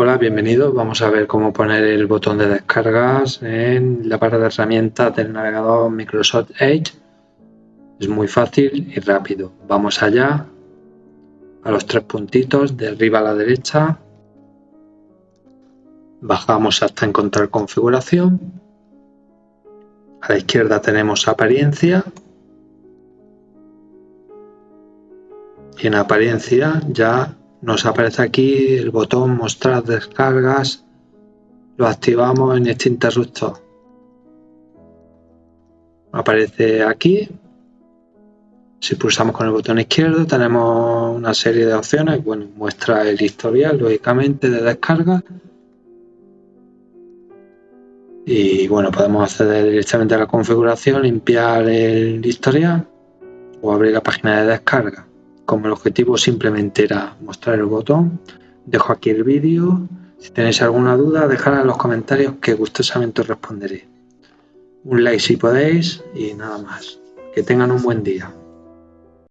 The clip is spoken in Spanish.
Hola, bienvenidos. Vamos a ver cómo poner el botón de descargas en la barra de herramientas del navegador Microsoft Edge. Es muy fácil y rápido. Vamos allá, a los tres puntitos de arriba a la derecha. Bajamos hasta encontrar configuración. A la izquierda tenemos apariencia. Y en apariencia ya nos aparece aquí el botón mostrar descargas. Lo activamos en este interruptor. Aparece aquí. Si pulsamos con el botón izquierdo tenemos una serie de opciones. Bueno muestra el historial lógicamente de descarga. Y bueno podemos acceder directamente a la configuración limpiar el historial o abrir la página de descarga como el objetivo simplemente era mostrar el botón, dejo aquí el vídeo. Si tenéis alguna duda, dejadla en los comentarios que gustosamente os responderé. Un like si podéis y nada más. Que tengan un buen día.